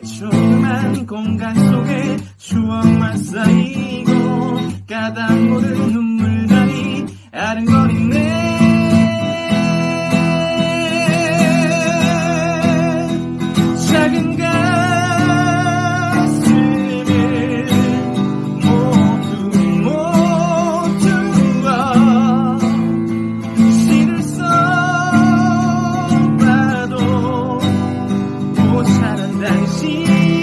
조그만 공간 속에 추억만 쌓이고 가다 모른 사는 당신.